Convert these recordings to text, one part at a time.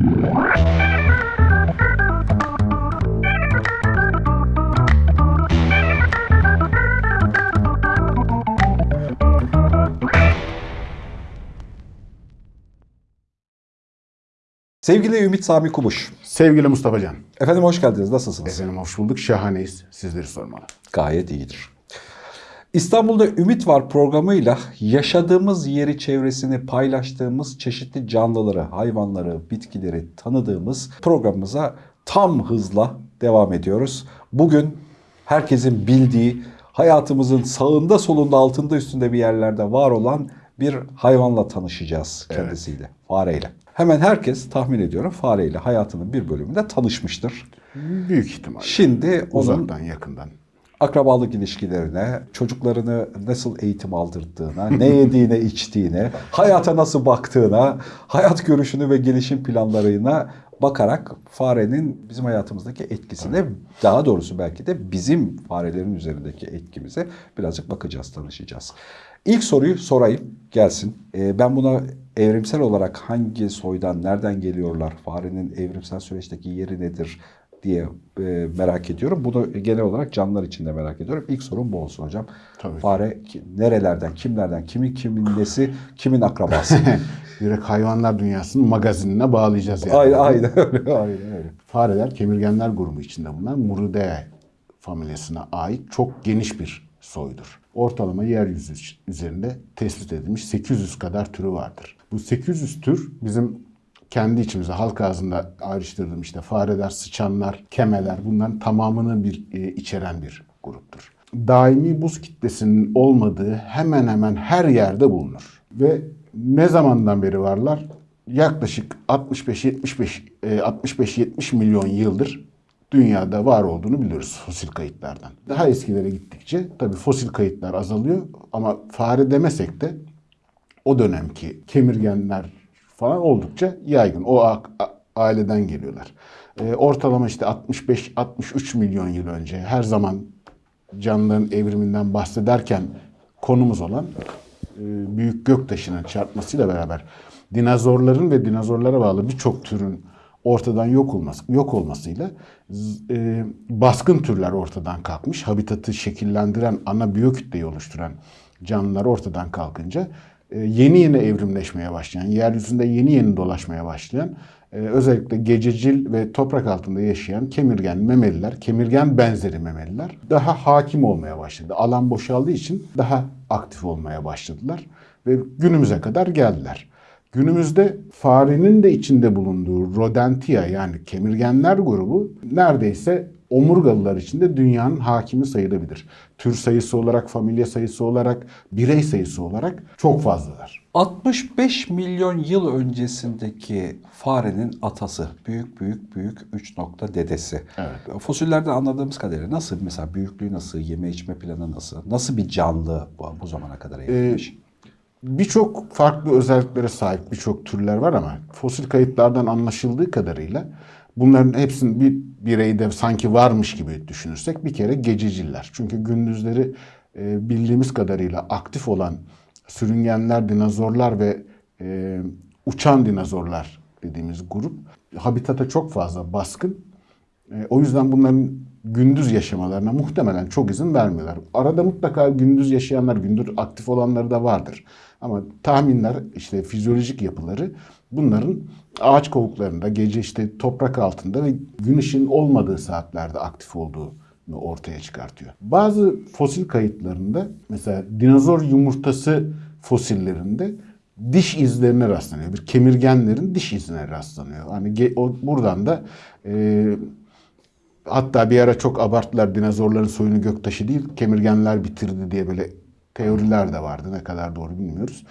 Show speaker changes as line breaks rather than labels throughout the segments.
Sevgili Ümit Sami Kubuş.
Sevgili Mustafa Can.
Efendim hoş geldiniz. Nasılsınız?
Efendim hoş bulduk. Şahaneyiz. Sizleri sormalı.
Gayet iyidir. İstanbul'da Ümit Var programıyla yaşadığımız yeri çevresini paylaştığımız çeşitli canlıları, hayvanları, bitkileri tanıdığımız programımıza tam hızla devam ediyoruz. Bugün herkesin bildiği, hayatımızın sağında solunda altında üstünde bir yerlerde var olan bir hayvanla tanışacağız kendisiyle, fareyle. Hemen herkes tahmin ediyorum fareyle hayatının bir bölümünde tanışmıştır.
Büyük ihtimal.
Şimdi onun
Uzaktan yakından.
Akrabalık ilişkilerine, çocuklarını nasıl eğitim aldırdığına, ne yediğine, içtiğine, hayata nasıl baktığına, hayat görüşünü ve gelişim planlarına bakarak farenin bizim hayatımızdaki etkisine, daha doğrusu belki de bizim farelerin üzerindeki etkimize birazcık bakacağız, tanışacağız. İlk soruyu sorayım, gelsin. Ee, ben buna evrimsel olarak hangi soydan, nereden geliyorlar, farenin evrimsel süreçteki yeri nedir, diye e, merak ediyorum. Bunu genel olarak canlılar için de merak ediyorum. İlk sorum bu olsun hocam.
Tabii.
Fare ki- nerelerden, kimlerden, kimin kimin nesi, kimin akrabası?
Direkt hayvanlar dünyasının magazinine bağlayacağız yani.
aynen, aynen öyle, aynen öyle.
Fareler kemirgenler grubu içinde bulunan Muridae familyasına ait çok geniş bir soydur. Ortalama yeryüzü üzerinde tespit edilmiş 800 kadar türü vardır. Bu 800 tür bizim kendi içimizde halk ağzında ayrıştırdığım işte fareler, sıçanlar, kemeler bunların tamamını bir e, içeren bir gruptur. Daimi buz kitlesinin olmadığı hemen hemen her yerde bulunur. Ve ne zamandan beri varlar? Yaklaşık 65-75 e, 65-70 milyon yıldır dünyada var olduğunu biliyoruz fosil kayıtlardan. Daha eskilere gittikçe tabii fosil kayıtlar azalıyor ama fare demesek de o dönemki kemirgenler falan oldukça yaygın. O aileden geliyorlar. Ee, ortalama işte 65-63 milyon yıl önce her zaman canlıların evriminden bahsederken konumuz olan e, büyük göktaşının çarpmasıyla beraber dinozorların ve dinozorlara bağlı birçok türün ortadan yok olması yok olmasıyla e, baskın türler ortadan kalkmış. Habitatı şekillendiren, ana biyokütleyi oluşturan canlılar ortadan kalkınca e, yeni yeni evrimleşmeye başlayan, yeryüzünde yeni yeni dolaşmaya başlayan e, özellikle gececil ve toprak altında yaşayan kemirgen memeliler, kemirgen benzeri memeliler daha hakim olmaya başladı. Alan boşaldığı için daha aktif olmaya başladılar ve günümüze kadar geldiler. Günümüzde farenin de içinde bulunduğu Rodentia yani kemirgenler grubu neredeyse omurgalılar içinde dünyanın hakimi sayılabilir. Tür sayısı olarak, familya sayısı olarak, birey sayısı olarak çok fazlalar.
65 milyon yıl öncesindeki farenin atası, büyük büyük büyük 3 nokta dedesi.
Evet.
Fosillerden anladığımız kadarıyla nasıl mesela büyüklüğü nasıl, yeme içme planı nasıl, nasıl bir canlı bu, bu zamana kadar evrilmiş?
Birçok farklı özelliklere sahip birçok türler var ama fosil kayıtlardan anlaşıldığı kadarıyla bunların hepsinin bir bireyde sanki varmış gibi düşünürsek bir kere gececiller. Çünkü gündüzleri e, bildiğimiz kadarıyla aktif olan sürüngenler, dinozorlar ve e, uçan dinozorlar dediğimiz grup habitata çok fazla baskın e, o yüzden bunların gündüz yaşamalarına muhtemelen çok izin vermiyorlar. Arada mutlaka gündüz yaşayanlar, gündüz aktif olanları da vardır. Ama tahminler, işte fizyolojik yapıları bunların ağaç kovuklarında, gece işte toprak altında ve gün ışığın olmadığı saatlerde aktif olduğunu ortaya çıkartıyor. Bazı fosil kayıtlarında mesela dinozor yumurtası fosillerinde diş izlerine rastlanıyor. Bir kemirgenlerin diş izine rastlanıyor. Hani buradan da e, hatta bir ara çok abarttılar dinozorların soyunu göktaşı değil kemirgenler bitirdi diye böyle teoriler de vardı. Ne kadar doğru bilmiyoruz.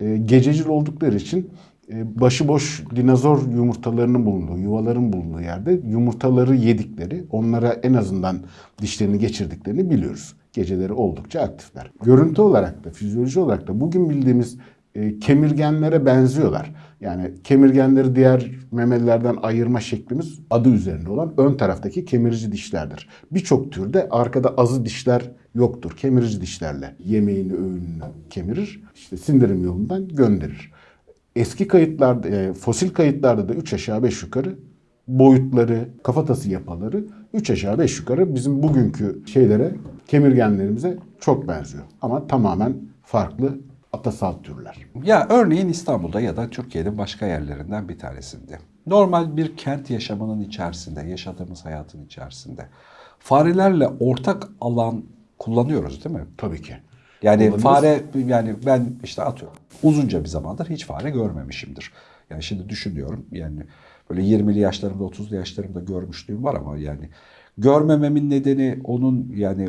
E, gececil oldukları için başıboş dinozor yumurtalarının bulunduğu, yuvaların bulunduğu yerde yumurtaları yedikleri, onlara en azından dişlerini geçirdiklerini biliyoruz. Geceleri oldukça aktifler. Görüntü olarak da, fizyoloji olarak da bugün bildiğimiz e, kemirgenlere benziyorlar. Yani kemirgenleri diğer memelilerden ayırma şeklimiz adı üzerinde olan ön taraftaki kemirici dişlerdir. Birçok türde arkada azı dişler yoktur. Kemirici dişlerle yemeğini, öğününü kemirir. İşte sindirim yolundan gönderir. Eski kayıtlarda, e, fosil kayıtlarda da 3 aşağı 5 yukarı boyutları, kafatası yapıları 3 aşağı 5 yukarı bizim bugünkü şeylere, kemirgenlerimize çok benziyor. Ama tamamen farklı atasal türler.
Ya örneğin İstanbul'da ya da Türkiye'nin başka yerlerinden bir tanesinde. Normal bir kent yaşamının içerisinde, yaşadığımız hayatın içerisinde farelerle ortak alan kullanıyoruz değil mi?
Tabii ki.
Yani
Kullanıyoruz.
fare yani ben işte atıyorum uzunca bir zamandır hiç fare görmemişimdir. Yani şimdi düşünüyorum yani böyle 20'li yaşlarımda 30'lu yaşlarımda görmüşlüğüm var ama yani görmememin nedeni onun yani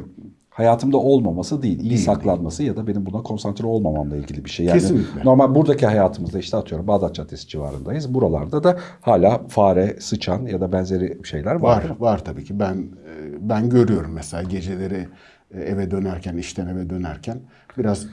hayatımda olmaması değil, iyi saklanması ya da benim buna konsantre olmamamla ilgili bir şey. Yani
Kesinlikle.
normal buradaki hayatımızda işte atıyorum Bağdat Caddesi civarındayız. Buralarda da hala fare, sıçan ya da benzeri şeyler var.
Var, var tabii ki. Ben e, ben görüyorum mesela geceleri eve dönerken, işten eve dönerken biraz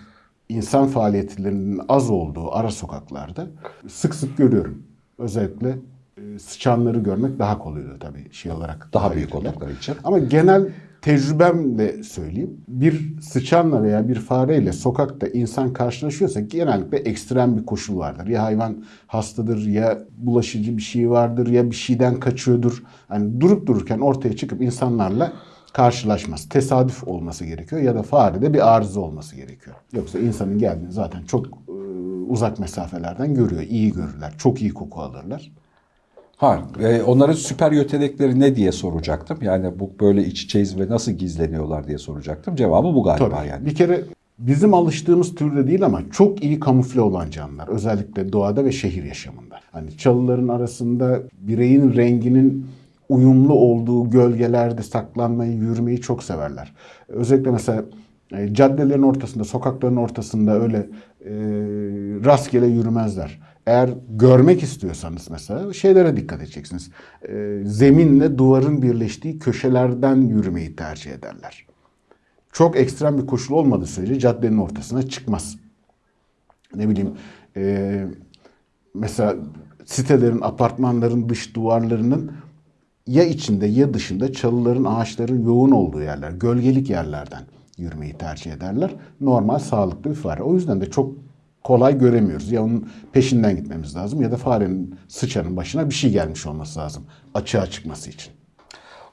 insan faaliyetlerinin az olduğu ara sokaklarda sık sık görüyorum. Özellikle e, sıçanları görmek daha kolay oluyor tabii şey olarak.
Daha büyük oldukları için.
Ama genel tecrübemle söyleyeyim. Bir sıçanla veya bir fareyle sokakta insan karşılaşıyorsa genellikle ekstrem bir koşul vardır. Ya hayvan hastadır ya bulaşıcı bir şey vardır ya bir şeyden kaçıyordur. Hani durup dururken ortaya çıkıp insanlarla karşılaşmaz. Tesadüf olması gerekiyor ya da farede bir arıza olması gerekiyor. Yoksa insanın geldiğini zaten çok e, uzak mesafelerden görüyor. İyi görürler. Çok iyi koku alırlar.
Ha, e, onların süper yetenekleri ne diye soracaktım. Yani bu böyle iç içeyiz ve nasıl gizleniyorlar diye soracaktım. Cevabı bu galiba
Tabii.
yani.
Bir kere bizim alıştığımız türde değil ama çok iyi kamufle olan canlılar. Özellikle doğada ve şehir yaşamında. Hani çalıların arasında bireyin renginin uyumlu olduğu gölgelerde saklanmayı, yürümeyi çok severler. Özellikle mesela e, caddelerin ortasında, sokakların ortasında öyle e, rastgele yürümezler. Eğer görmek istiyorsanız mesela şeylere dikkat edeceksiniz. E, zeminle duvarın birleştiği köşelerden yürümeyi tercih ederler çok ekstrem bir koşul olmadığı sürece caddenin ortasına çıkmaz. Ne bileyim e, mesela sitelerin, apartmanların dış duvarlarının ya içinde ya dışında çalıların, ağaçların yoğun olduğu yerler, gölgelik yerlerden yürümeyi tercih ederler. Normal, sağlıklı bir fare. O yüzden de çok kolay göremiyoruz. Ya onun peşinden gitmemiz lazım ya da farenin, sıçanın başına bir şey gelmiş olması lazım açığa çıkması için.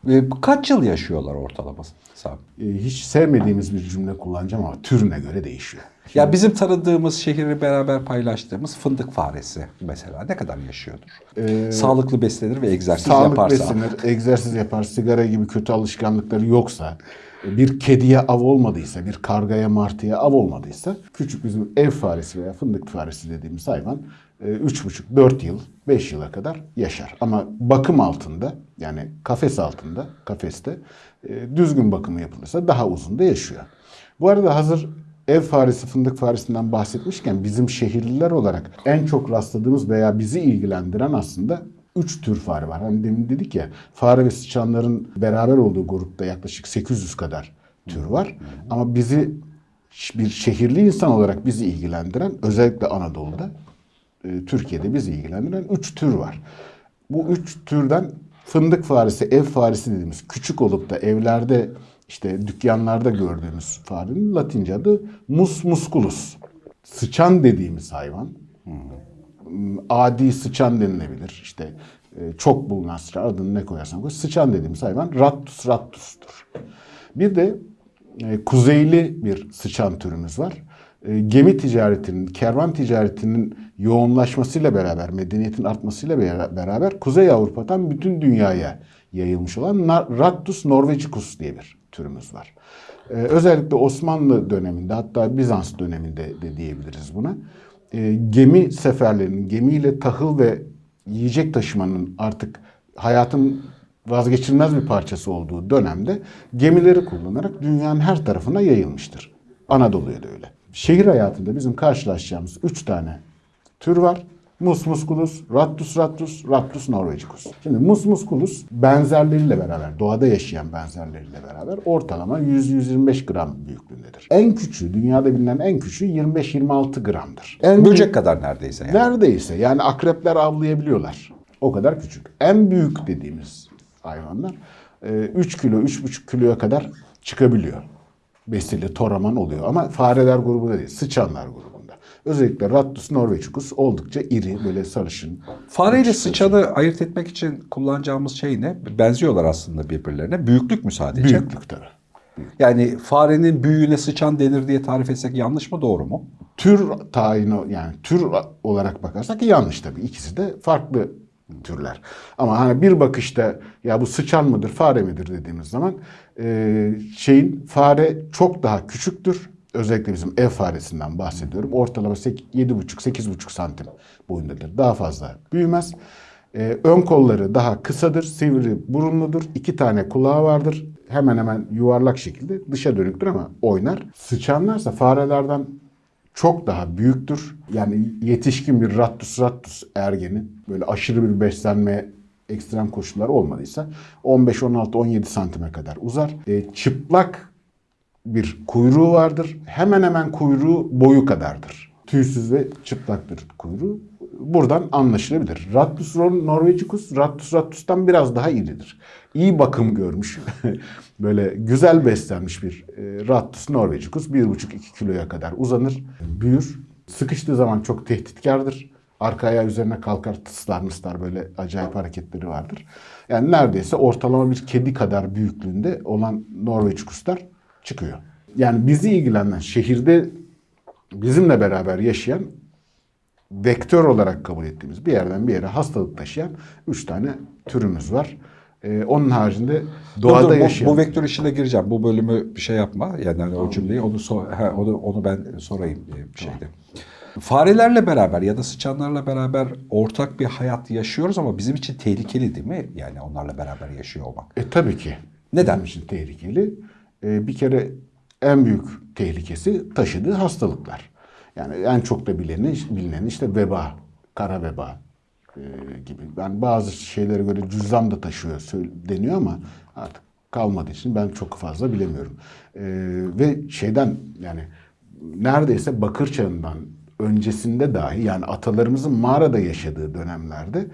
E, kaç yıl yaşıyorlar ortalama? Sami?
E, hiç sevmediğimiz bir cümle kullanacağım ama türüne göre değişiyor.
Ya bizim tanıdığımız şehri beraber paylaştığımız fındık faresi mesela ne kadar yaşıyordur? Sağlıklı beslenir ve egzersiz
Ee, Sağlık
yaparsa.
beslenir, egzersiz yapar, sigara gibi kötü alışkanlıkları yoksa, bir kediye av olmadıysa, bir kargaya martıya av olmadıysa, küçük bizim ev faresi veya fındık faresi dediğimiz hayvan 3,5-4 yıl, 5 yıla kadar yaşar. Ama bakım altında, yani kafes altında, kafeste e, düzgün bakımı yapılırsa daha uzun da yaşıyor. Bu arada hazır ev faresi, fındık faresinden bahsetmişken bizim şehirliler olarak en çok rastladığımız veya bizi ilgilendiren aslında üç tür fare var. Hani demin dedik ya fare ve sıçanların beraber olduğu grupta yaklaşık 800 kadar tür var. Ama bizi bir şehirli insan olarak bizi ilgilendiren özellikle Anadolu'da e, Türkiye'de bizi ilgilendiren üç tür var. Bu üç türden fındık faresi, ev faresi dediğimiz küçük olup da evlerde işte dükkanlarda gördüğümüz farenin Latince adı mus musculus. Sıçan dediğimiz hayvan. Adi sıçan denilebilir. İşte e, çok bulunan sıçan adını ne koyarsan koy. Sıçan dediğimiz hayvan Rattus rattus'tur. Bir de e, kuzeyli bir sıçan türümüz var. E, gemi ticaretinin, kervan ticaretinin yoğunlaşmasıyla beraber, medeniyetin artmasıyla bera- beraber Kuzey Avrupa'dan bütün dünyaya yayılmış olan Rattus norvegicus diye bir türümüz var. E, özellikle Osmanlı döneminde hatta Bizans döneminde de diyebiliriz buna. E, gemi seferlerinin, gemiyle tahıl ve yiyecek taşımanın artık hayatın vazgeçilmez bir parçası olduğu dönemde gemileri kullanarak dünyanın her tarafına yayılmıştır. Anadolu'ya da öyle. Şehir hayatında bizim karşılaşacağımız üç tane tür var. Mus musculus, Rattus rattus, Rattus norvegicus. Şimdi mus musculus benzerleriyle beraber, doğada yaşayan benzerleriyle beraber ortalama 100-125 gram büyüklüğündedir. En küçüğü, dünyada bilinen en küçüğü 25-26 gramdır. En
Böcek kadar neredeyse yani.
Neredeyse yani akrepler avlayabiliyorlar. O kadar küçük. En büyük dediğimiz hayvanlar e, 3 kilo, 3,5 kiloya kadar çıkabiliyor. Besili, toraman oluyor. Ama fareler grubunda değil, sıçanlar grubunda. Özellikle Rattus norveçicus oldukça iri, böyle sarışın.
Fareyle sıçanı ayırt etmek için kullanacağımız şey ne? Benziyorlar aslında birbirlerine. Büyüklük mü sadece?
Büyüklük tabii.
Yani farenin büyüğüne sıçan denir diye tarif etsek yanlış mı doğru mu?
Tür tayini yani tür olarak bakarsak yanlış tabii. İkisi de farklı türler. Ama hani bir bakışta ya bu sıçan mıdır, fare midir dediğimiz zaman e, şeyin fare çok daha küçüktür. Özellikle bizim ev faresinden bahsediyorum. Ortalama 7,5-8,5 santim boyundadır. Daha fazla büyümez. E, ön kolları daha kısadır, sivri burunludur. iki tane kulağı vardır. Hemen hemen yuvarlak şekilde dışa dönüktür ama oynar. Sıçanlarsa farelerden çok daha büyüktür. Yani yetişkin bir rattus rattus ergeni böyle aşırı bir beslenme ekstrem koşullar olmadıysa 15 16 17 santime kadar uzar. E, çıplak bir kuyruğu vardır. Hemen hemen kuyruğu boyu kadardır. Tüysüz ve çıplaktır kuyruğu. Buradan anlaşılabilir. Rattus norvegicus, Rattus rattus'tan biraz daha iridir. İyi bakım görmüş, böyle güzel beslenmiş bir e, Rattus norvegicus 1,5-2 kiloya kadar uzanır, büyür. Sıkıştığı zaman çok tehditkardır. Arka ayağı üzerine kalkar, tıslar mıslar böyle acayip hareketleri vardır. Yani neredeyse ortalama bir kedi kadar büyüklüğünde olan Norveçkuslar çıkıyor. Yani bizi ilgilenen şehirde bizimle beraber yaşayan vektör olarak kabul ettiğimiz bir yerden bir yere hastalık taşıyan üç tane türümüz var. Ee, onun haricinde doğada
Dur, dur, bu,
yaşayan...
bu vektör işine gireceğim. Bu bölümü bir şey yapma. Yani hani o cümleyi onu, so- ha, onu, onu ben sorayım e, bir şeyde. Farelerle beraber ya da sıçanlarla beraber ortak bir hayat yaşıyoruz ama bizim için tehlikeli değil mi? Yani onlarla beraber yaşıyor olmak.
E tabii ki.
Neden?
Bizim için tehlikeli. E, bir kere en büyük tehlikesi taşıdığı hastalıklar. Yani en çok da bileni, bilinen işte veba, kara veba e, gibi. Ben bazı şeylere göre cüzdan da taşıyor deniyor ama artık kalmadığı için ben çok fazla bilemiyorum. E, ve şeyden yani neredeyse bakır çağından öncesinde dahi yani atalarımızın mağarada yaşadığı dönemlerde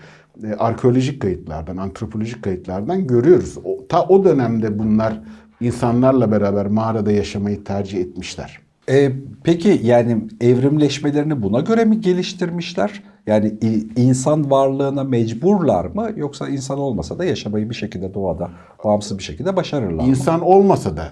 e, arkeolojik kayıtlardan, antropolojik kayıtlardan görüyoruz. O, ta o dönemde bunlar insanlarla beraber mağarada yaşamayı tercih etmişler.
E, peki yani evrimleşmelerini buna göre mi geliştirmişler? Yani insan varlığına mecburlar mı yoksa insan olmasa da yaşamayı bir şekilde doğada bağımsız bir şekilde başarırlar mı?
İnsan olmasa da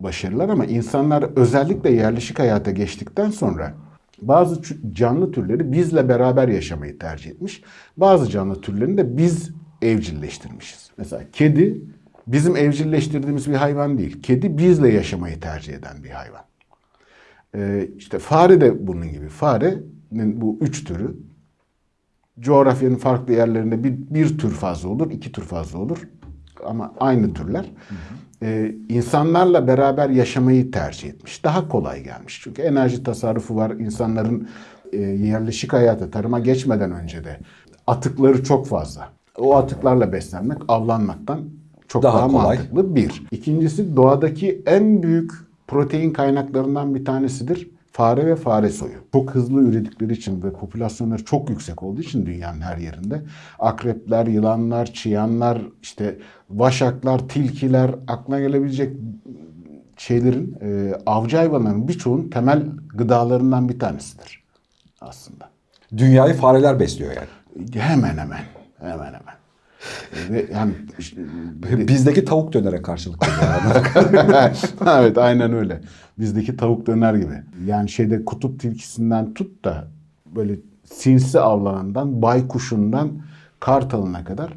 başarılar ama insanlar özellikle yerleşik hayata geçtikten sonra bazı canlı türleri bizle beraber yaşamayı tercih etmiş. Bazı canlı türlerini de biz evcilleştirmişiz. Mesela kedi bizim evcilleştirdiğimiz bir hayvan değil. Kedi bizle yaşamayı tercih eden bir hayvan. Ee, işte fare de bunun gibi. Farenin bu üç türü coğrafyanın farklı yerlerinde bir, bir tür fazla olur, iki tür fazla olur. Ama aynı türler. Ee, insanlarla beraber yaşamayı tercih etmiş. Daha kolay gelmiş. Çünkü enerji tasarrufu var. İnsanların e, yerleşik hayata, tarıma geçmeden önce de atıkları çok fazla. O atıklarla beslenmek, avlanmaktan çok
Daha
daha,
kolay.
mantıklı. Bir. İkincisi doğadaki en büyük protein kaynaklarından bir tanesidir. Fare ve fare soyu. Çok hızlı üredikleri için ve popülasyonları çok yüksek olduğu için dünyanın her yerinde akrepler, yılanlar, çıyanlar, işte vaşaklar, tilkiler, aklına gelebilecek şeylerin, e, avcı hayvanların birçoğunun temel gıdalarından bir tanesidir aslında.
Dünyayı fareler besliyor yani.
Hemen hemen, hemen hemen. Ve yani işte,
Bizdeki tavuk dönere karşılık
evet aynen öyle. Bizdeki tavuk döner gibi. Yani şeyde kutup tilkisinden tut da böyle sinsi avlanandan, baykuşundan kartalına kadar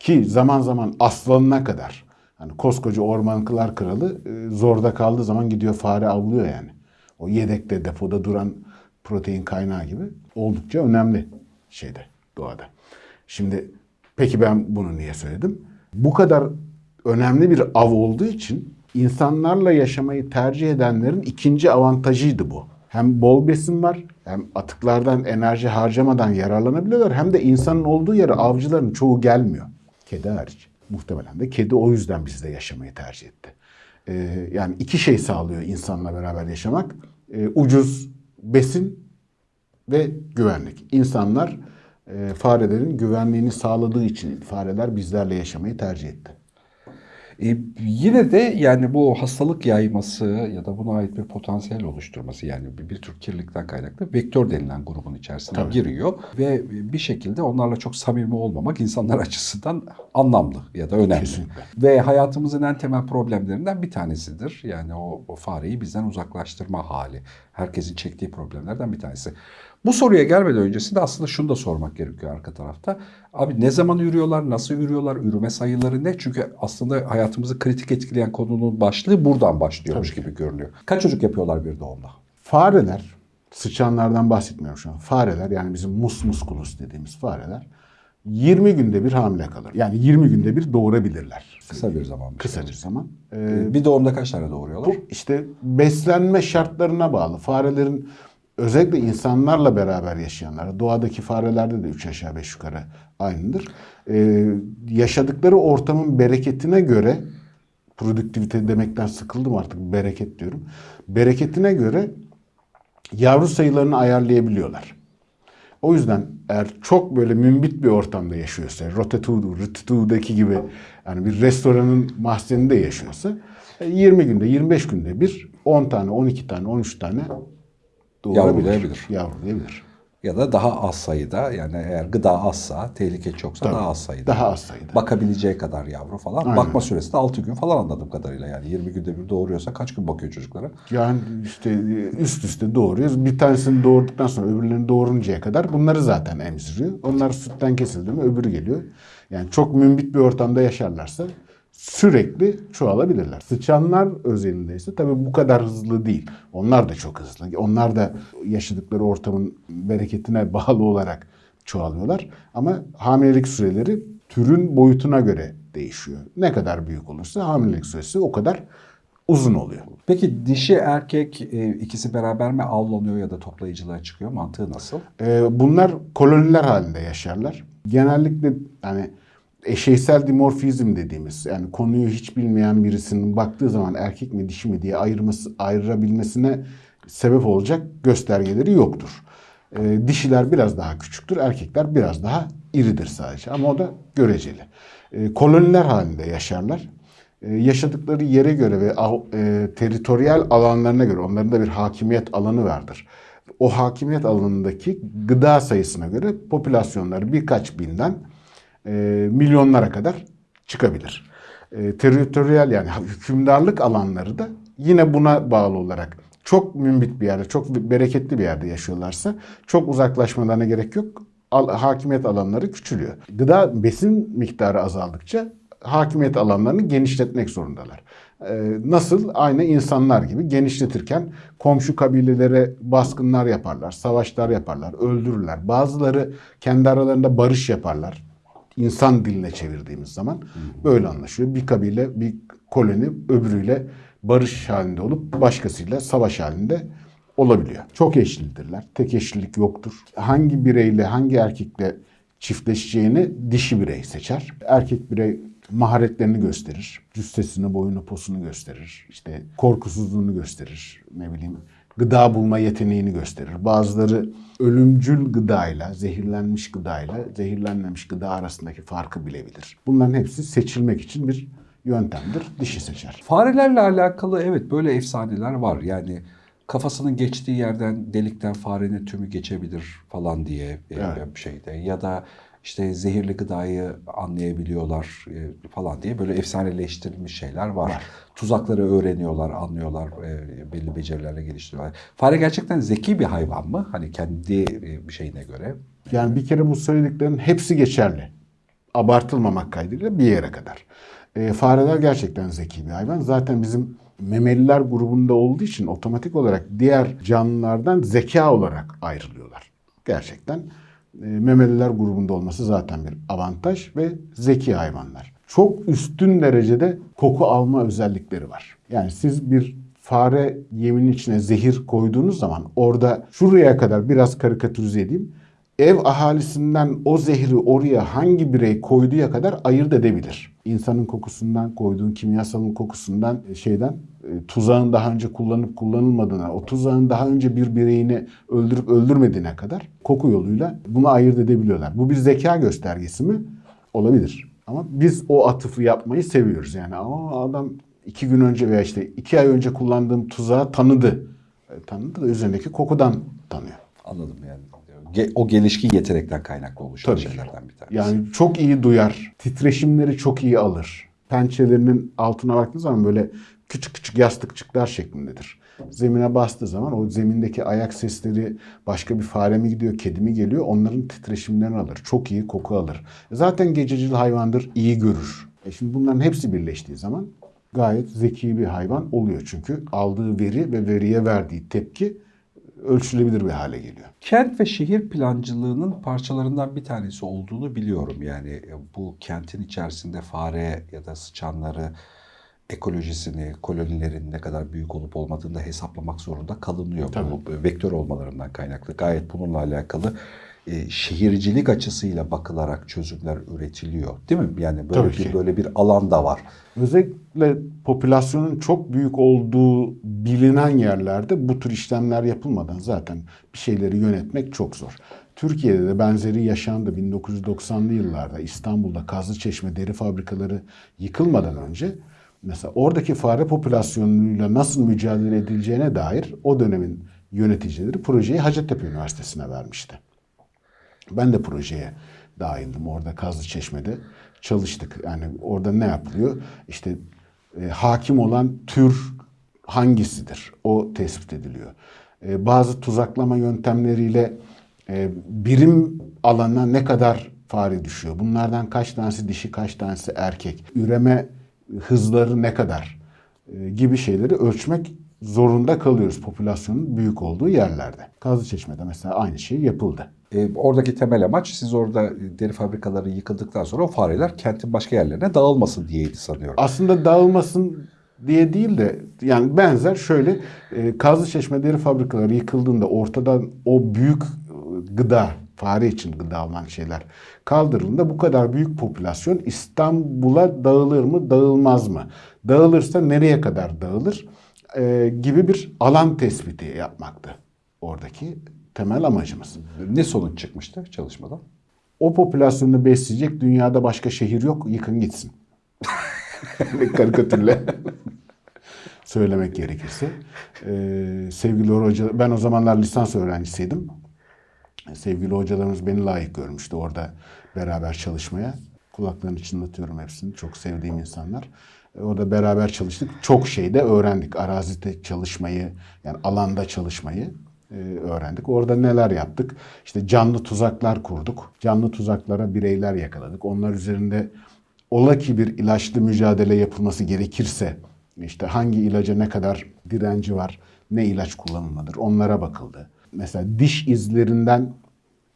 ki zaman zaman aslanına kadar. Hani koskoca orman kılar kralı e, zorda kaldığı zaman gidiyor fare avlıyor yani. O yedekte depoda duran protein kaynağı gibi oldukça önemli şeyde doğada. Şimdi peki ben bunu niye söyledim? Bu kadar önemli bir av olduğu için insanlarla yaşamayı tercih edenlerin ikinci avantajıydı bu. Hem bol besin var, hem atıklardan enerji harcamadan yararlanabiliyorlar, hem de insanın olduğu yere avcıların çoğu gelmiyor. Kedi hariç. Muhtemelen de kedi o yüzden bizde yaşamayı tercih etti. Ee, yani iki şey sağlıyor insanla beraber yaşamak. Ee, ucuz besin ve güvenlik. İnsanlar farelerin güvenliğini sağladığı için fareler bizlerle yaşamayı tercih etti.
E, yine de yani bu hastalık yayması ya da buna ait bir potansiyel oluşturması yani bir, bir tür kirlilikten kaynaklı vektör denilen grubun içerisine
Tabii.
giriyor ve bir şekilde onlarla çok samimi olmamak insanlar açısından anlamlı ya da önemli.
Kesinlikle.
Ve hayatımızın en temel problemlerinden bir tanesidir. Yani o, o fareyi bizden uzaklaştırma hali. Herkesin çektiği problemlerden bir tanesi. Bu soruya gelmeden öncesinde aslında şunu da sormak gerekiyor arka tarafta. Abi ne zaman yürüyorlar, nasıl yürüyorlar, ürüme sayıları ne? Çünkü aslında hayatımızı kritik etkileyen konunun başlığı buradan başlıyormuş gibi görünüyor. Kaç çocuk yapıyorlar bir doğumda?
Fareler, sıçanlardan bahsetmiyorum şu an. Fareler yani bizim mus musculus dediğimiz fareler 20 günde bir hamile kalır. Yani 20 günde bir doğurabilirler.
Kısa bir zaman.
Kısa bir zaman. Ee,
Ee, Bir doğumda kaç tane doğuruyorlar?
bu işte beslenme şartlarına bağlı. Farelerin özellikle insanlarla beraber yaşayanlar, doğadaki farelerde de 3 aşağı 5 yukarı aynıdır. Ee, yaşadıkları ortamın bereketine göre produktivite demekten sıkıldım artık bereket diyorum. Bereketine göre yavru sayılarını ayarlayabiliyorlar. O yüzden eğer çok böyle mümbit bir ortamda yaşıyorsa, Rotetudo, Rütütu'daki gibi yani bir restoranın mahzeninde yaşıyorsa e, 20 günde, 25 günde bir 10 tane, 12 tane, 13 tane.
Yavrulayabilir.
Yavrulayabilir.
Ya da daha az sayıda yani eğer gıda azsa, tehlike çoksa
Tabii.
daha az sayıda.
Daha az sayıda.
Bakabileceği kadar yavru falan.
Aynen.
Bakma süresi de 6 gün falan anladığım kadarıyla yani 20 günde bir doğuruyorsa kaç gün bakıyor çocuklara?
Yani işte üst üste doğuruyoruz. Bir tanesini doğurduktan sonra öbürlerini doğuruncaya kadar bunları zaten emziriyor. Onlar sütten kesildi mi öbürü geliyor. Yani çok mümbit bir ortamda yaşarlarsa sürekli çoğalabilirler. Sıçanlar özelinde ise tabii bu kadar hızlı değil. Onlar da çok hızlı. Onlar da yaşadıkları ortamın bereketine bağlı olarak çoğalıyorlar. Ama hamilelik süreleri türün boyutuna göre değişiyor. Ne kadar büyük olursa hamilelik süresi o kadar uzun oluyor.
Peki dişi erkek e, ikisi beraber mi avlanıyor ya da toplayıcılığa çıkıyor? Mantığı nasıl?
Ee, bunlar koloniler halinde yaşarlar. Genellikle yani eşeysel dimorfizm dediğimiz yani konuyu hiç bilmeyen birisinin baktığı zaman erkek mi dişi mi diye ayırması, ayırabilmesine sebep olacak göstergeleri yoktur. Ee, dişiler biraz daha küçüktür, erkekler biraz daha iridir sadece ama o da göreceli. Ee, koloniler halinde yaşarlar. Ee, yaşadıkları yere göre ve e, teritoryal alanlarına göre onların da bir hakimiyet alanı vardır. O hakimiyet alanındaki gıda sayısına göre popülasyonları birkaç binden e, milyonlara kadar çıkabilir. E, teritoryal yani hükümdarlık alanları da yine buna bağlı olarak çok mümbit bir yerde, çok bereketli bir yerde yaşıyorlarsa çok uzaklaşmalarına gerek yok. Al- hakimiyet alanları küçülüyor. Gıda besin miktarı azaldıkça hakimiyet alanlarını genişletmek zorundalar. Ee, nasıl? Aynı insanlar gibi genişletirken komşu kabilelere baskınlar yaparlar, savaşlar yaparlar, öldürürler. Bazıları kendi aralarında barış yaparlar. İnsan diline çevirdiğimiz zaman böyle anlaşıyor. Bir kabile, bir koloni öbürüyle barış halinde olup başkasıyla savaş halinde olabiliyor. Çok eşlidirler. Tek eşlilik yoktur. Hangi bireyle, hangi erkekle çiftleşeceğini dişi birey seçer. Erkek birey maharetlerini gösterir. Cüssesini, boyunu, posunu gösterir. İşte korkusuzluğunu gösterir. Ne bileyim gıda bulma yeteneğini gösterir. Bazıları ölümcül gıdayla, zehirlenmiş gıdayla, zehirlenmemiş gıda arasındaki farkı bilebilir. Bunların hepsi seçilmek için bir yöntemdir. Dişi seçer.
Farelerle alakalı evet böyle efsaneler var. Yani kafasının geçtiği yerden delikten farenin tümü geçebilir falan diye e,
Evet.
bir şeyde ya da işte zehirli gıdayı anlayabiliyorlar e, falan diye böyle efsaneleştirilmiş şeyler var.
Var.
Tuzakları öğreniyorlar, anlıyorlar, e, belli becerilerle geliştiriyorlar. Fare gerçekten zeki bir hayvan mı? Hani kendi e, bir şeyine göre.
Yani bir kere bu söylediklerin hepsi geçerli. Abartılmamak kaydıyla bir yere kadar. E, fareler gerçekten zeki bir hayvan. Zaten bizim memeliler grubunda olduğu için otomatik olarak diğer canlılardan zeka olarak ayrılıyorlar. Gerçekten memeliler grubunda olması zaten bir avantaj ve zeki hayvanlar. Çok üstün derecede koku alma özellikleri var. Yani siz bir fare yemin içine zehir koyduğunuz zaman orada şuraya kadar biraz karikatürize edeyim. Ev ahalisinden o zehri oraya hangi birey koyduğuya kadar ayırt edebilir. İnsanın kokusundan, koyduğun kimyasalın kokusundan, e, şeyden, e, tuzağın daha önce kullanıp kullanılmadığına, o tuzağın daha önce bir bireyini öldürüp öldürmediğine kadar koku yoluyla bunu ayırt edebiliyorlar. Bu bir zeka göstergesi mi? Olabilir. Ama biz o atıfı yapmayı seviyoruz. Yani ama adam iki gün önce veya işte iki ay önce kullandığım tuzağı tanıdı. E, tanıdı da üzerindeki kokudan tanıyor.
Anladım yani. O gelişkin yetenekten kaynaklı oluşan
Tabii
şeylerden bir tanesi.
Yani çok iyi duyar. Titreşimleri çok iyi alır. Pençelerinin altına baktığınız zaman böyle küçük küçük yastıkçıklar şeklindedir. Zemine bastığı zaman o zemindeki ayak sesleri başka bir fare mi gidiyor, kedi mi geliyor onların titreşimlerini alır. Çok iyi koku alır. Zaten gececil hayvandır, iyi görür. E şimdi bunların hepsi birleştiği zaman gayet zeki bir hayvan oluyor. Çünkü aldığı veri ve veriye verdiği tepki ölçülebilir bir hale geliyor.
Kent ve şehir plancılığının parçalarından bir tanesi olduğunu biliyorum. Yani e, bu kentin içerisinde fare ya da sıçanları ekolojisini, kolonilerin ne kadar büyük olup olmadığını da hesaplamak zorunda kalınıyor. Bu vektör olmalarından kaynaklı. Gayet bununla alakalı e, şehircilik açısıyla bakılarak çözümler üretiliyor. Değil mi? Yani böyle
Tabii
bir
ki.
böyle bir alan da var.
Özellikle popülasyonun çok büyük olduğu bilinen yerlerde bu tür işlemler yapılmadan zaten bir şeyleri yönetmek çok zor. Türkiye'de de benzeri yaşandı 1990'lı yıllarda İstanbul'da Kazlıçeşme deri fabrikaları yıkılmadan önce mesela oradaki fare popülasyonuyla nasıl mücadele edileceğine dair o dönemin yöneticileri projeyi Hacettepe Üniversitesi'ne vermişti. Ben de projeye dahildim orada Kazlıçeşme'de çalıştık. Yani orada ne yapılıyor? İşte e, hakim olan tür hangisidir? O tespit ediliyor. E, bazı tuzaklama yöntemleriyle e, birim alana ne kadar fare düşüyor? Bunlardan kaç tanesi dişi, kaç tanesi erkek? Üreme hızları ne kadar? E, gibi şeyleri ölçmek zorunda kalıyoruz popülasyonun büyük olduğu yerlerde. Kazlıçeşme'de mesela aynı şey yapıldı.
E, oradaki temel amaç siz orada deri fabrikaları yıkıldıktan sonra o fareler kentin başka yerlerine dağılmasın diyeydi sanıyorum.
aslında dağılmasın diye değil de yani benzer şöyle e, Kazlıçeşme deri fabrikaları yıkıldığında ortadan o büyük e, gıda fare için gıda olan şeyler kaldırıldığında bu kadar büyük popülasyon İstanbul'a dağılır mı dağılmaz mı? Dağılırsa nereye kadar dağılır? E, gibi bir alan tespiti yapmaktı oradaki temel amacımız.
Ne sonuç çıkmıştı çalışmadan?
O popülasyonu besleyecek dünyada başka şehir yok yıkın gitsin. Karikatürle söylemek gerekirse. Ee, sevgili hoca, ben o zamanlar lisans öğrencisiydim. Sevgili hocalarımız beni layık görmüştü orada beraber çalışmaya. Kulaklarını çınlatıyorum hepsini. Çok sevdiğim insanlar. Ee, Orada beraber çalıştık. Çok şey de öğrendik. Arazide çalışmayı, yani alanda çalışmayı e, öğrendik. Orada neler yaptık? İşte canlı tuzaklar kurduk. Canlı tuzaklara bireyler yakaladık. Onlar üzerinde ola ki bir ilaçlı mücadele yapılması gerekirse işte hangi ilaca ne kadar direnci var, ne ilaç kullanılmadır onlara bakıldı. Mesela diş izlerinden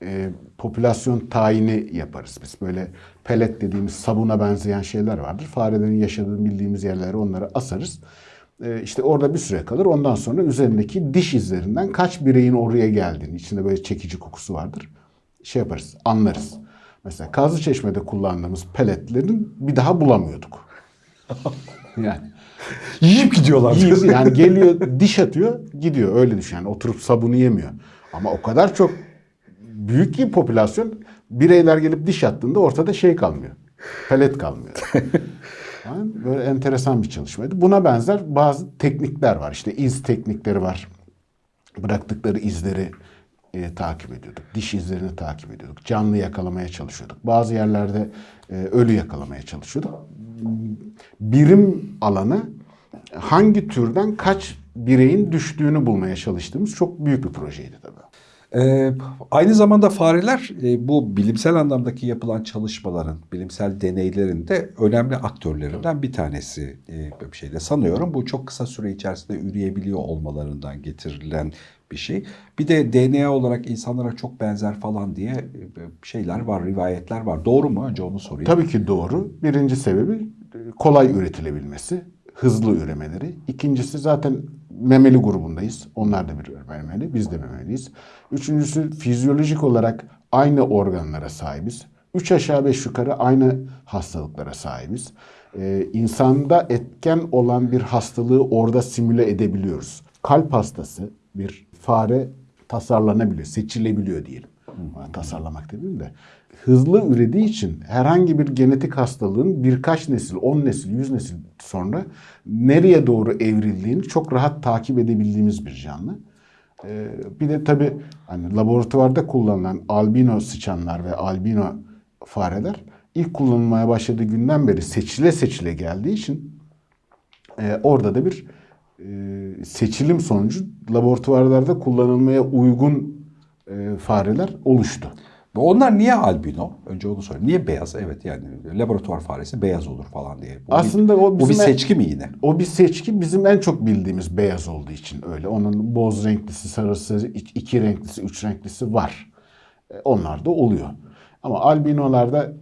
e, popülasyon tayini yaparız biz. Böyle pelet dediğimiz sabuna benzeyen şeyler vardır. Farelerin yaşadığını bildiğimiz yerlere onları asarız. E, işte orada bir süre kalır. Ondan sonra üzerindeki diş izlerinden kaç bireyin oraya geldiğini, içinde böyle çekici kokusu vardır. Şey yaparız, anlarız. Mesela Kazlıçeşme'de kullandığımız peletlerin bir daha bulamıyorduk. yani
Yiyip gidiyorlar.
Yiyip yani geliyor diş atıyor gidiyor öyle düşün yani oturup sabunu yemiyor. Ama o kadar çok büyük ki popülasyon bireyler gelip diş attığında ortada şey kalmıyor. Pelet kalmıyor. Yani böyle enteresan bir çalışmaydı. Buna benzer bazı teknikler var. İşte iz teknikleri var. Bıraktıkları izleri e, takip ediyorduk. Diş izlerini takip ediyorduk. Canlı yakalamaya çalışıyorduk. Bazı yerlerde e, ölü yakalamaya çalışıyorduk. Birim alanı hangi türden kaç bireyin düştüğünü bulmaya çalıştığımız çok büyük bir projeydi tabii.
Ee, aynı zamanda fareler e, bu bilimsel anlamdaki yapılan çalışmaların, bilimsel deneylerin de önemli aktörlerinden bir tanesi e, bir şeyde sanıyorum. Bu çok kısa süre içerisinde üreyebiliyor olmalarından getirilen bir şey. Bir de DNA olarak insanlara çok benzer falan diye e, şeyler var, rivayetler var. Doğru mu? Önce onu sorayım.
Tabii ki doğru. Birinci sebebi e, kolay üretilebilmesi, hızlı üremeleri. İkincisi zaten memeli grubundayız. Onlar da bir memeli, biz de memeliyiz. Üçüncüsü fizyolojik olarak aynı organlara sahibiz. Üç aşağı beş yukarı aynı hastalıklara sahibiz. Ee, insanda etken olan bir hastalığı orada simüle edebiliyoruz. Kalp hastası bir fare tasarlanabiliyor, seçilebiliyor diyelim. Tasarlamak demeyeyim de hızlı ürediği için herhangi bir genetik hastalığın birkaç nesil, 10 nesil, 100 nesil sonra nereye doğru evrildiğini çok rahat takip edebildiğimiz bir canlı. Ee, bir de tabii hani laboratuvarda kullanılan albino sıçanlar ve albino fareler ilk kullanılmaya başladığı günden beri seçile seçile geldiği için e, orada da bir e, seçilim sonucu laboratuvarlarda kullanılmaya uygun e, fareler oluştu.
Onlar niye albino? Önce onu sorayım. Niye beyaz? Evet yani laboratuvar faresi beyaz olur falan diye. Bu
Aslında
bir,
o
bu bir
bizim-
seçki mi yine?
O bir seçki bizim en çok bildiğimiz beyaz olduğu için öyle. Onun boz renklisi, sarısı, ik- iki renklisi, üç renklisi var. E, Onlar da oluyor. Ama albinolarda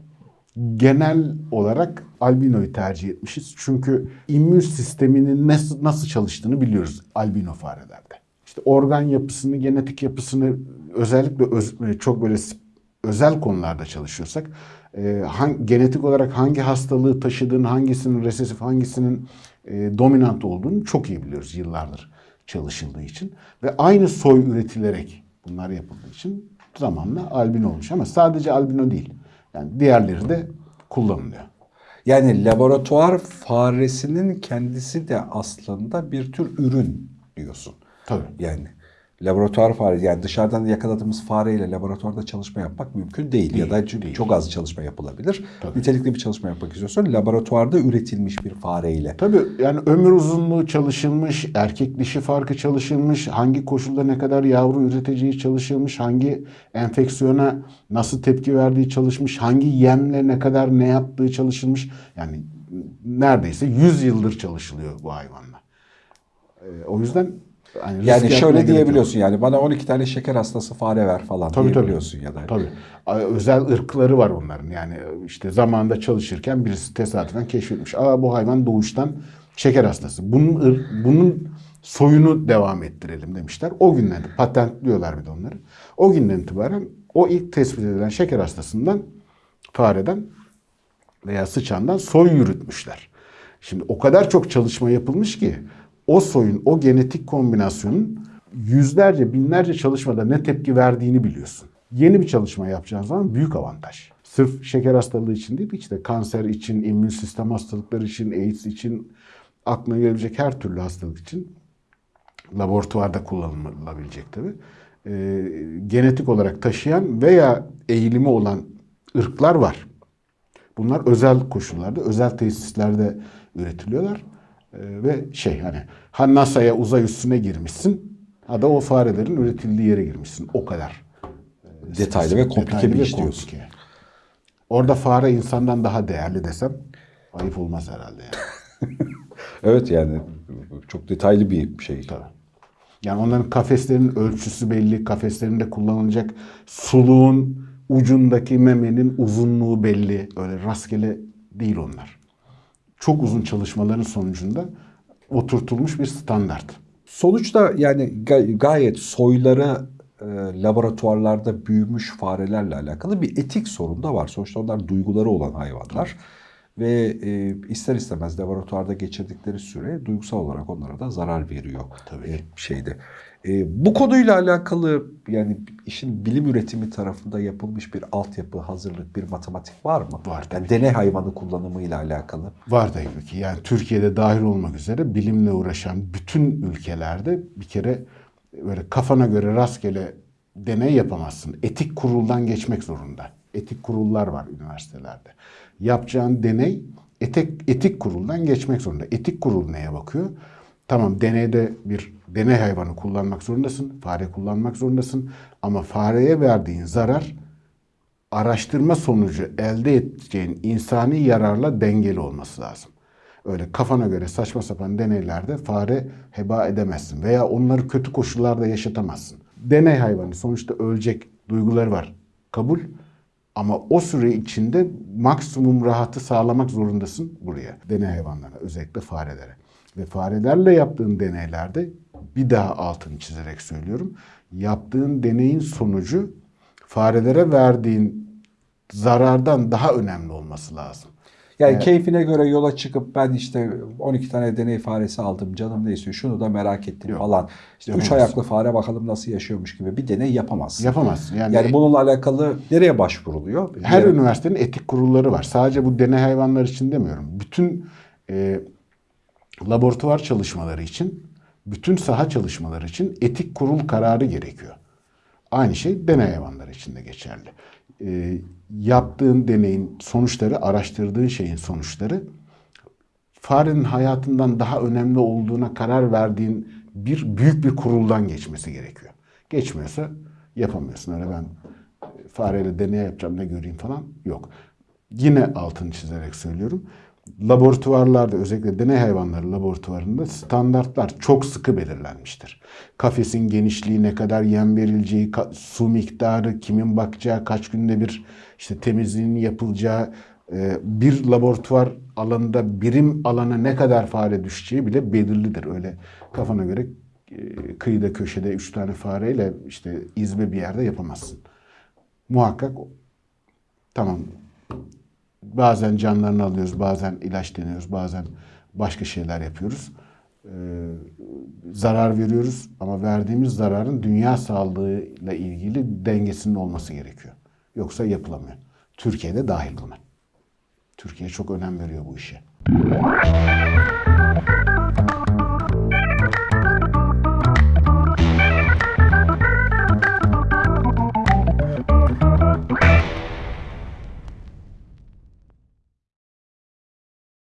genel olarak albinoyu tercih etmişiz. Çünkü immün sisteminin nasıl, nasıl çalıştığını biliyoruz albino farelerde. İşte organ yapısını, genetik yapısını özellikle öz- e, çok böyle özel konularda çalışıyorsak e, han- genetik olarak hangi hastalığı taşıdığını, hangisinin resesif, hangisinin e, dominant olduğunu çok iyi biliyoruz yıllardır çalışıldığı için. Ve aynı soy üretilerek bunlar yapıldığı için zamanla albino olmuş. Ama sadece albino değil. Yani diğerleri de kullanılıyor.
Yani laboratuvar faresinin kendisi de aslında bir tür ürün diyorsun.
Tabii.
Yani laboratuvar faresi yani dışarıdan yakaladığımız fareyle laboratuvarda çalışma yapmak mümkün değil, ya da çünkü çok az çalışma yapılabilir.
Tabii.
Nitelikli bir çalışma yapmak istiyorsan laboratuvarda üretilmiş bir fareyle.
Tabii yani ömür uzunluğu çalışılmış, erkek dişi farkı çalışılmış, hangi koşulda ne kadar yavru üreteceği çalışılmış, hangi enfeksiyona nasıl tepki verdiği çalışmış, hangi yemle ne kadar ne yaptığı çalışılmış. Yani neredeyse 100 yıldır çalışılıyor bu hayvanla. Ee, o yüzden
Yani
yapmaya
şöyle diyebiliyorsun yani bana 12 tane şeker hastası fare ver falan
Tabii, tabii.
diyebiliyorsun ya da.
Tabii. Özel ırkları var onların. Yani işte zamanında çalışırken birisi tesadüfen keşfetmiş. Aa bu hayvan doğuştan şeker hastası. Bunun bunun soyunu devam ettirelim demişler. O günden de patentliyorlar bir de onları. O günden itibaren o ilk tespit edilen şeker hastasından fareden veya sıçandan soy yürütmüşler. Şimdi o kadar çok çalışma yapılmış ki o soyun, o genetik kombinasyonun yüzlerce, binlerce çalışmada ne tepki verdiğini biliyorsun. Yeni bir çalışma yapacağın zaman büyük avantaj. Sırf şeker hastalığı için değil, işte kanser için, immün sistem hastalıkları için, AIDS için, aklına gelebilecek her türlü hastalık için laboratuvarda kullanılabilecek tabii. Ee, genetik olarak taşıyan veya eğilimi olan ırklar var. Bunlar özel koşullarda, özel tesislerde üretiliyorlar. Ee, ve şey hani ha NASA'ya uzay üstüne girmişsin ha da o farelerin üretildiği yere girmişsin. O kadar.
Detaylı ve komplike
Detaylı
bir iş diyorsun.
komplike. Orada fare insandan daha değerli desem ayıp olmaz herhalde yani.
Evet yani çok detaylı bir şey.
Tabii. Yani onların kafeslerin ölçüsü belli, kafeslerinde kullanılacak suluğun ucundaki memenin uzunluğu belli. Öyle rastgele değil onlar. Çok uzun çalışmaların sonucunda oturtulmuş bir standart.
Sonuçta yani ga- gayet soyları e, laboratuvarlarda büyümüş farelerle alakalı bir etik sorun da var. Sonuçta onlar duyguları olan hayvanlar. Ve e, ister istemez laboratuvarda geçirdikleri süre duygusal olarak onlara da zarar veriyor.
Tabii.
E, şeyde. E, bu konuyla alakalı yani işin bilim üretimi tarafında yapılmış bir altyapı, hazırlık, bir matematik var mı?
Var
Yani deney hayvanı kullanımıyla alakalı.
Var tabii ki. Yani Türkiye'de dahil olmak üzere bilimle uğraşan bütün ülkelerde bir kere böyle kafana göre rastgele deney yapamazsın. Etik kuruldan geçmek zorunda. Etik kurullar var üniversitelerde. Yapacağın deney etik, etik kuruldan geçmek zorunda. Etik kurul neye bakıyor? Tamam deneyde bir deney hayvanı kullanmak zorundasın. Fare kullanmak zorundasın. Ama fareye verdiğin zarar araştırma sonucu elde edeceğin insani yararla dengeli olması lazım. Öyle kafana göre saçma sapan deneylerde fare heba edemezsin veya onları kötü koşullarda yaşatamazsın. Deney hayvanı sonuçta ölecek duyguları var. Kabul. Ama o süre içinde maksimum rahatı sağlamak zorundasın buraya. Deney hayvanlarına, özellikle farelere. Ve farelerle yaptığın deneylerde bir daha altını çizerek söylüyorum. Yaptığın deneyin sonucu farelere verdiğin zarardan daha önemli olması lazım.
Yani
Evet.
keyfine göre yola çıkıp ben işte 12 tane deney faresi aldım canım ne istiyor şunu da merak ettim
Yok.
falan. İşte üç
Yapamaz.
ayaklı fare bakalım nasıl yaşıyormuş gibi bir deney yapamazsın.
Yapamaz. Yani,
Yani bununla alakalı nereye başvuruluyor?
her
Bir-
üniversitenin etik kurulları var. Sadece bu deney hayvanlar için demiyorum. Bütün e, laboratuvar çalışmaları için, bütün saha çalışmaları için etik kurul kararı gerekiyor. Aynı şey deney hayvanları için de geçerli. E, yaptığın deneyin sonuçları, araştırdığın şeyin sonuçları farenin hayatından daha önemli olduğuna karar verdiğin bir büyük bir kuruldan geçmesi gerekiyor. Geçmiyorsa yapamıyorsun. Öyle ben e, fareyle deney yapacağım ne göreyim falan yok. Yine altını çizerek söylüyorum. Laboratuvarlarda özellikle deney hayvanları laboratuvarında standartlar çok sıkı belirlenmiştir. Kafesin genişliği, ne kadar yem verileceği, su miktarı, kimin bakacağı, kaç günde bir işte temizliğinin yapılacağı, e, bir laboratuvar alanında birim alana ne kadar fare düşeceği bile belirlidir. Öyle kafana göre e, kıyıda köşede üç tane fareyle işte izbe bir yerde yapamazsın. Muhakkak tamam bazen canlarını alıyoruz, bazen ilaç deniyoruz, bazen başka şeyler yapıyoruz. Ee, zarar veriyoruz ama verdiğimiz zararın dünya sağlığıyla ilgili dengesinin olması gerekiyor. Yoksa yapılamıyor. Türkiye'de dahil buna. Türkiye çok önem veriyor bu işe.